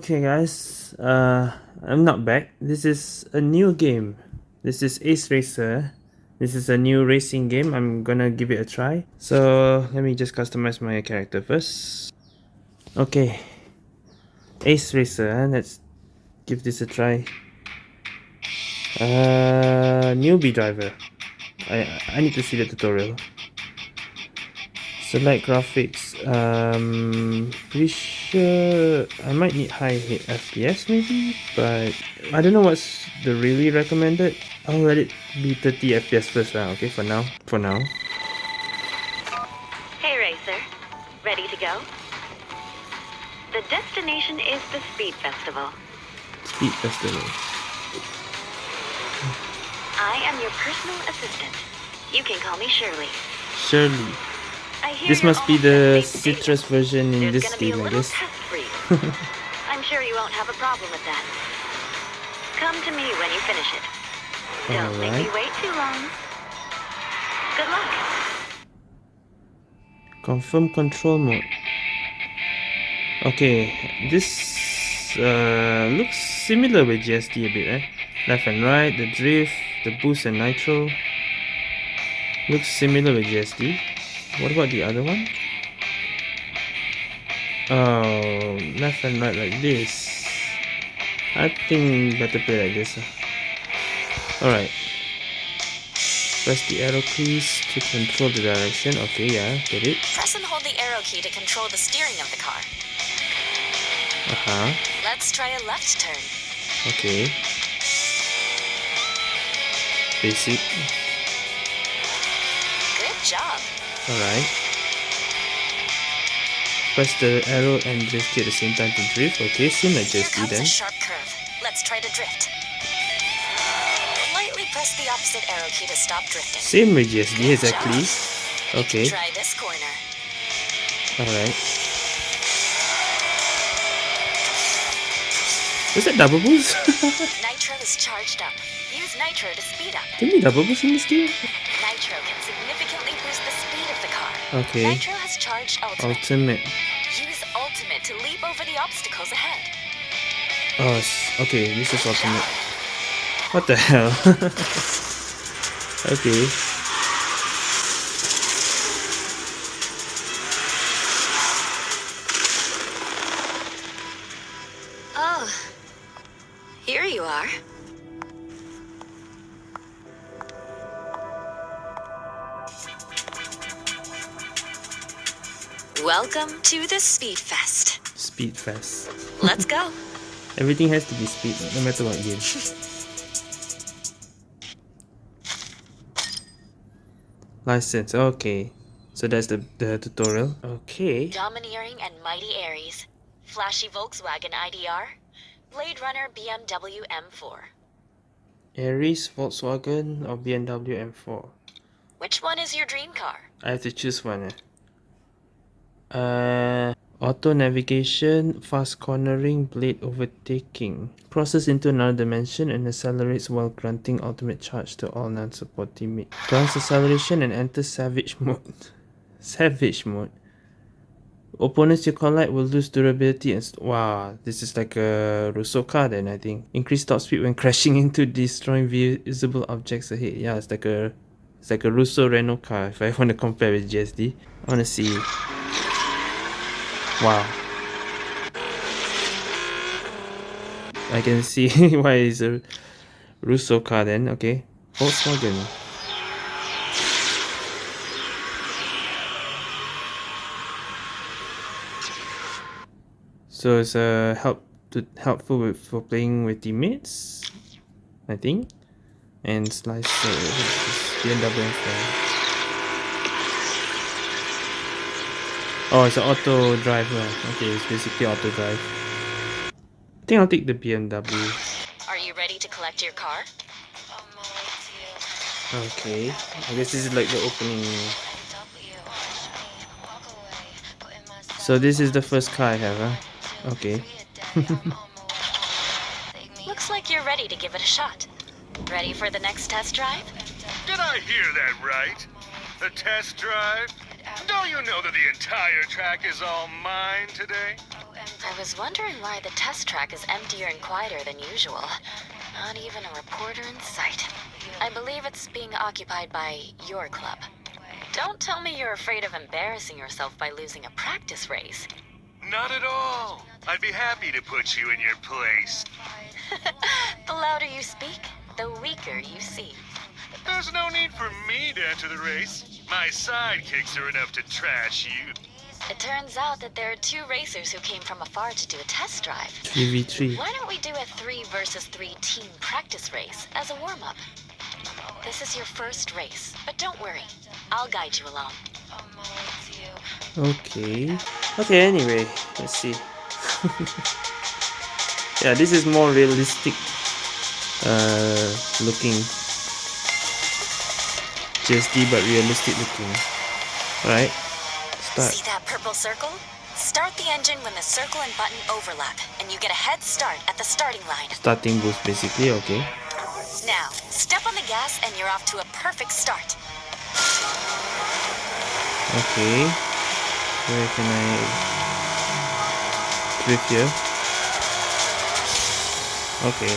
Okay guys, uh, I'm not back. This is a new game. This is Ace Racer. This is a new racing game. I'm gonna give it a try. So let me just customize my character first. Okay, Ace Racer. Let's give this a try. Uh, newbie driver. I I need to see the tutorial. Select graphics. Um, pretty sure I might need high FPS maybe, but I don't know what's the really recommended. I'll let it be 30 FPS first now, okay, for now. For now. Hey Racer, ready to go? The destination is the Speed Festival. Speed Festival. I am your personal assistant. You can call me Shirley. Shirley. This must be the up to date today. citrus version in There's this gonna be a game, I guess. test for you. I'm sure you won't have a problem with that. Come to me when you finish it. Don't make me wait too long. Good luck. Confirm control mode. Okay, this uh, looks similar with GSD a bit, eh? Left and right, the drift, the boost and nitro. Looks similar with GSD. What about the other one? Oh, left and right like this. I think better play like this. ah. Alright. Press the arrow keys to control the direction. Okay, yeah, get it. Press and hold the arrow key to control the steering of the car. Uh-huh. Let's try a left turn. Okay. Basic. Good job. Alright. Press the arrow and drift key at the same time to drift. Okay, Here GSD comes then. sharp curve. Let's try to drift. Lightly press the opposite arrow key to stop drifting. Same with Good exactly. Okay. Try this corner. Alright. Was that double boost? Nitro is charged up. Use Nitro to speed up. Can you double boost in this game? Nitro can Okay. Nitro has charged Ultimate. Ultimate. Use Ultimate to leap over the obstacles ahead. Oh, okay, this is ultimate. What the hell? okay. Welcome to the Speed Fest. Speed fast. Let's go. Everything has to be speed, no matter what game. License, okay. So that's the, the tutorial. Okay. Domineering and Mighty Aries. Flashy Volkswagen IDR. Blade Runner BMW M4. Aries, Volkswagen, or BMW M4? Which one is your dream car? I have to choose one. Eh? Uh, auto navigation, fast cornering, blade overtaking. Crosses into another dimension and accelerates while granting ultimate charge to all non-support teammates. Grants acceleration and enters savage mode. savage mode. Opponents you collide will lose durability and wow, this is like a Russo car then I think. Increase top speed when crashing into destroying visible objects ahead. Yeah, it's like a it's like a Russo Renault car if I want to compare with GSD. I want to see. Wow. I can see why it's a Russo car then, okay. Volkswagen. So it's uh, help to helpful with, for playing with teammates, I think. And slice uh, BMW Oh, it's an auto drive lah. Okay, it's basically auto drive. I think I'll take the BMW. Are you ready to collect your car? Okay, I guess this is like the opening. So this is the first car I have, huh? Okay. Looks like you're ready to give it a shot. Ready for the next test drive? Did I hear that right? A test drive? Don't you know that the entire track is all mine today? Oh, I was wondering why the test track is emptier and quieter than usual. Not even a reporter in sight. I believe it's being occupied by your club. Don't tell me you're afraid of embarrassing yourself by losing a practice race. Not at all. I'd be happy to put you in your place. the louder you speak, the weaker you seem. There's no need for me to enter the race. My sidekicks are enough to trash you. It turns out that there are two racers who came from afar to do a test drive. 3v3. Why don't we do a three versus three team practice race as a warm up? This is your first race, but don't worry, I'll guide you along. Okay. Okay, anyway, let's see. yeah, this is more realistic uh, looking. GSD but realistic looking. Right? Start. See that purple circle? Start the engine when the circle and button overlap, and you get a head start at the starting line. Starting boost basically, okay. Now, step on the gas and you're off to a perfect start. Okay. Where can I drift here? Okay.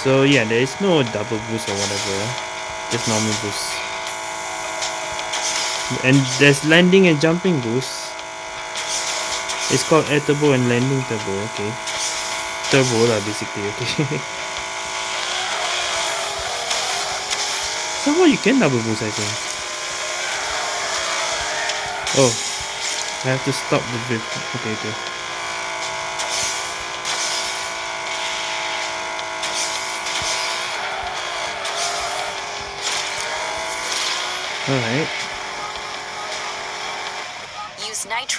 So yeah, there is no double boost or whatever. Just normal boost. And there's landing and jumping boost. It's called air turbo and landing turbo, okay. Turbo lah basically, okay. Somehow you can double boost I think. Oh, I have to stop the drift. Okay, okay. Alright.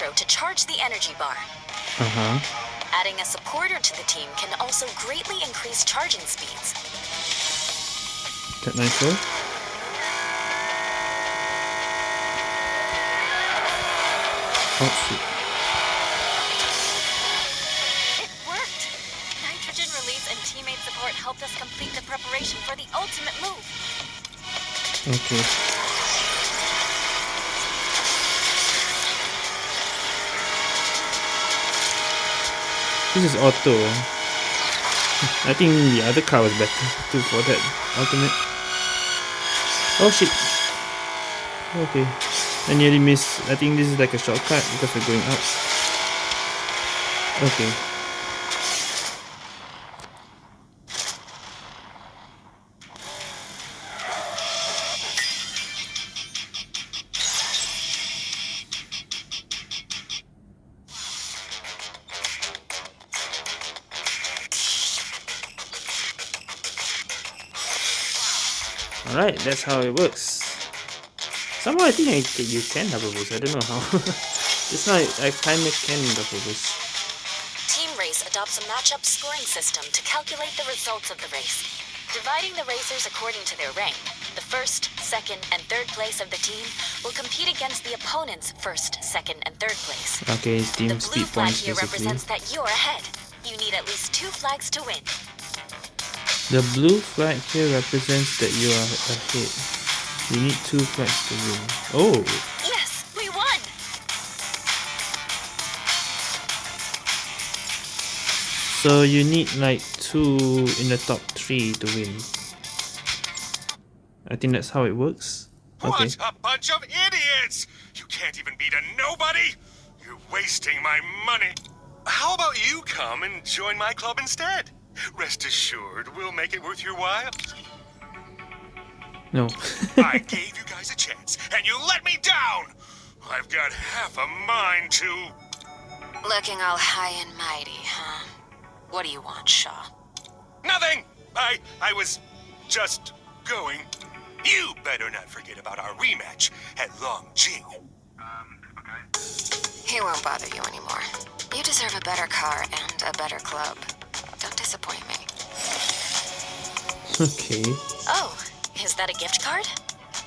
Use nitro to charge the energy bar. Uh-huh. Adding a supporter to the team can also greatly increase charging speeds. That nitro. Oh shoot. It worked! Nitrogen release and teammate support helped us complete the preparation for the ultimate move. Okay. This is auto. I think the other car was better too for that ultimate. Oh shit. Okay. I nearly missed. I think this is like a shortcut because we're going up. Okay. That's how it works. Somehow I think I can, you can double boost. I don't know how. Just now I kinda can double boost. Team Race adopts a matchup scoring system to calculate the results of the race. Dividing the racers according to their rank, the first, second, and third place of the team will compete against the opponent's first, second, and third place. Okay, it's team The blue flag here basically. represents that you're ahead. You need at least two flags to win. The blue flag here represents that you are ahead. You need two flags to win. Oh, Yes, we won! so you need like two in the top three to win. I think that's how it works. Okay. What a bunch of idiots! You can't even beat a nobody! You're wasting my money. How about you come and join my club instead? Rest assured, we'll make it worth your while. No. I gave you guys a chance, and you let me down! I've got half a mind to... Looking all high and mighty, huh? What do you want, Shaw? Nothing! I... I was just going. You better not forget about our rematch at long Longjing. Um, he won't bother you anymore. You deserve a better car and a better club. Don't disappoint me. okay. Oh, is that a gift card?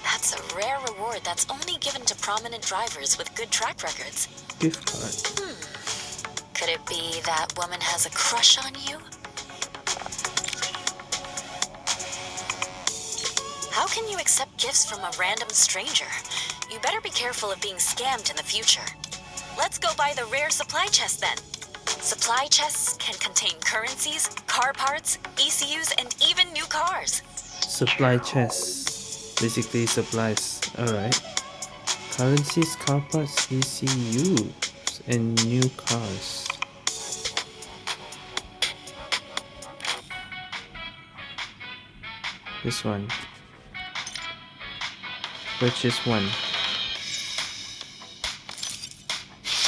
That's a rare reward that's only given to prominent drivers with good track records. Gift card. Hmm. Could it be that woman has a crush on you? How can you accept gifts from a random stranger? You better be careful of being scammed in the future. Let's go buy the rare supply chest then. Supply chests can contain currencies, car parts, ECUs, and even new cars. Supply chests. Basically supplies. Alright. Currencies, car parts, ECUs, and new cars. This one. Purchase one.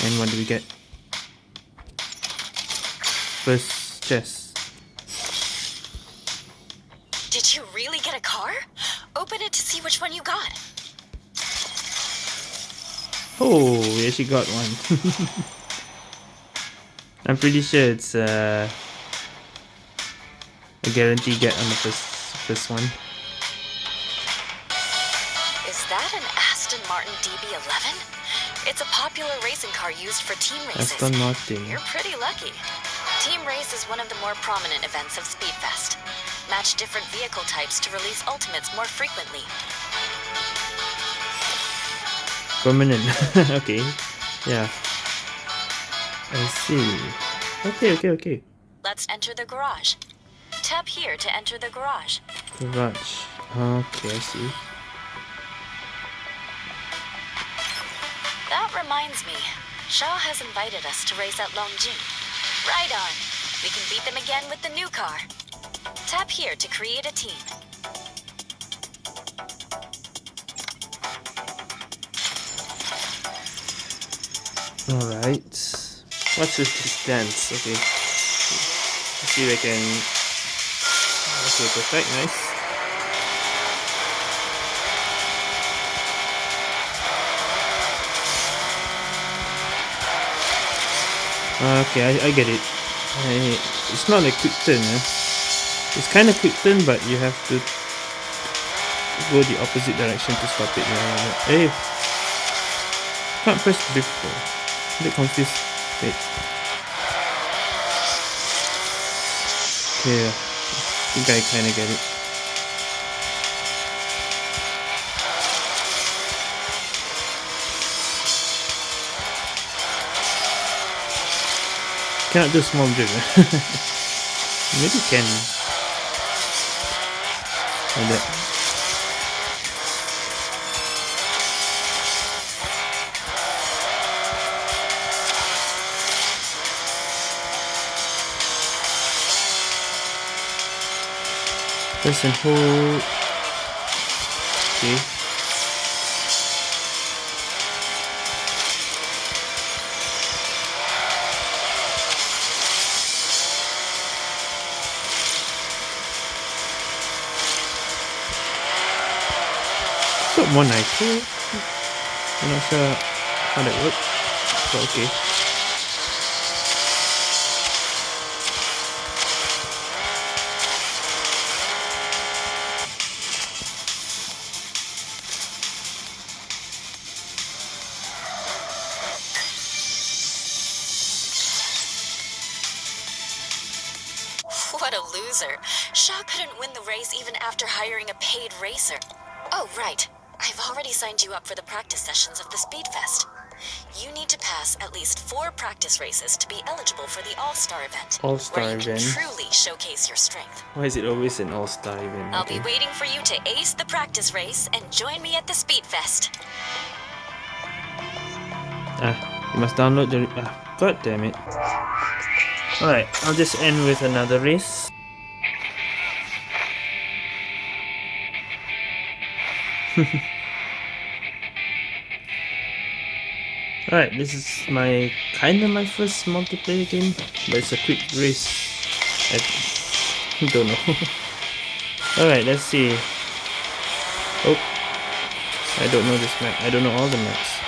And what do we get? First chest. Did you really get a car? Open it to see which one you got. Oh, we actually got one. I'm pretty sure it's uh, a guarantee get on the first first one. Is that an Aston Martin DB11? It's a popular racing car used for team races. Aston Martin. You're pretty lucky. Team Race is one of the more prominent events of Speedfest. Match different vehicle types to release ultimates more frequently. Permanent. okay. Yeah. I see. Okay, okay, okay. Let's enter the garage. Tap here to enter the garage. Garage. Okay, I see. That reminds me. Shaw has invited us to race at Longjing. Right on. We can beat them again with the new car. Tap here to create a team. Alright. What's with this dance? Okay. Let's see if I can. Okay, perfect, nice. Okay, I, I get it. I, it's not a quick turn, eh? It's kind of quick turn, but you have to go the opposite direction to stop it. Yeah, Hey, can't press drift though. Bit confused. Wait. Okay, I think I kind of get it. Cannot do small drift. Maybe you can. Like that. Press and hold. Okay. Got more knife too. I'm not sure how that works, but okay. What a loser. Shaw couldn't win the race even after hiring a paid racer. Oh, right. I've already signed you up for the practice sessions of the Speedfest. You need to pass at least four practice races to be eligible for the All-Star event. All-Star where you event. can truly showcase your strength. Why is it always an all-star event? I'll be waiting for you to ace the practice race and join me at the Speedfest. Ah, you must download the. Ah, god damn it. Alright, I'll just end with another race. Alright, this is my kinda my first multiplayer game, but it's a quick race. I don't know. Alright, let's see. Oh, I don't know this map. I don't know all the maps.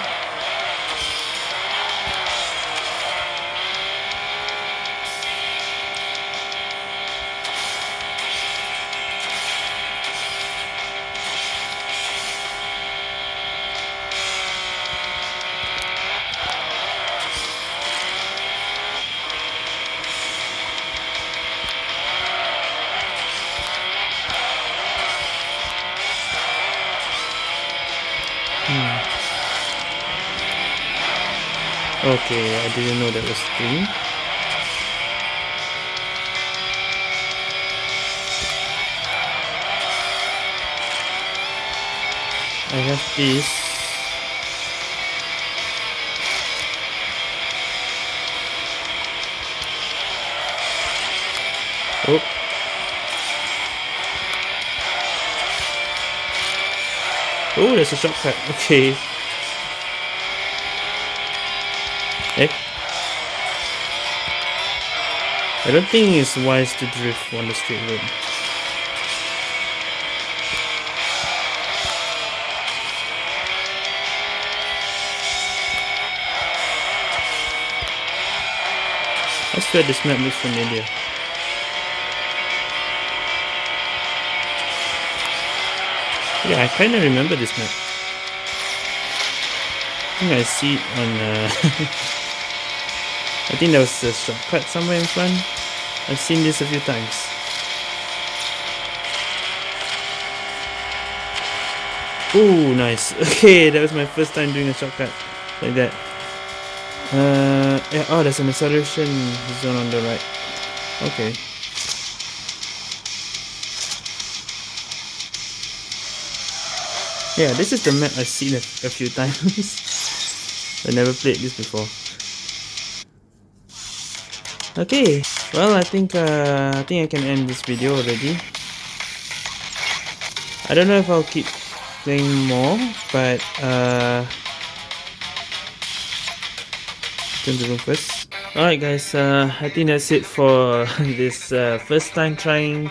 Okay, I didn't know that was three. I have this. Oh. Oh, there's a shortcut. Okay. Eh? I don't think it's wise to drift on the straight road. I swear this map looks familiar. Yeah, I kinda remember this map. I think I see it on uh, I think there was a shortcut somewhere in front. I've seen this a few times. Oh, nice. Okay, that was my first time doing a shortcut like that. Uh, yeah, oh, there's an acceleration zone on the right. Okay. Yeah, this is the map I've seen a, a few times. I never played this before. Okay, well I think uh, I think I can end this video already. I don't know if I'll keep playing more, but uh, turn the room first. Alright guys, uh, I think that's it for this uh, first time trying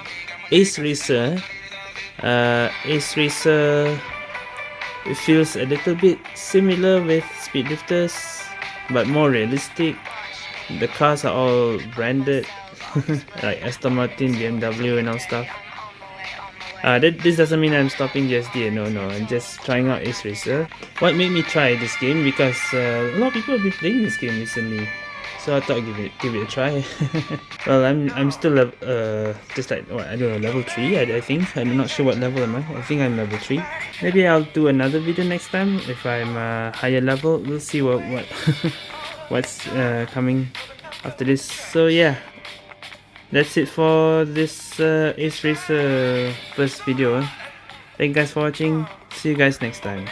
Ace Racer. Uh, Ace Racer it feels a little bit similar with Speed Speedlifters, but more realistic. The cars are all branded, like Aston Martin, BMW and all stuff. Uh, that, this doesn't mean I'm stopping GSD, no, no, I'm just trying out Ace Racer. What made me try this game? Because uh, a lot of people have been playing this game recently so I thought I'd give it give it a try. well, I'm I'm still uh just like what I don't know level three. I, I think I'm not sure what level am I. I think I'm level three. Maybe I'll do another video next time if I'm uh, higher level. We'll see what what what's uh, coming after this. So yeah, that's it for this uh, Ace Racer first video. Thank you guys for watching. See you guys next time.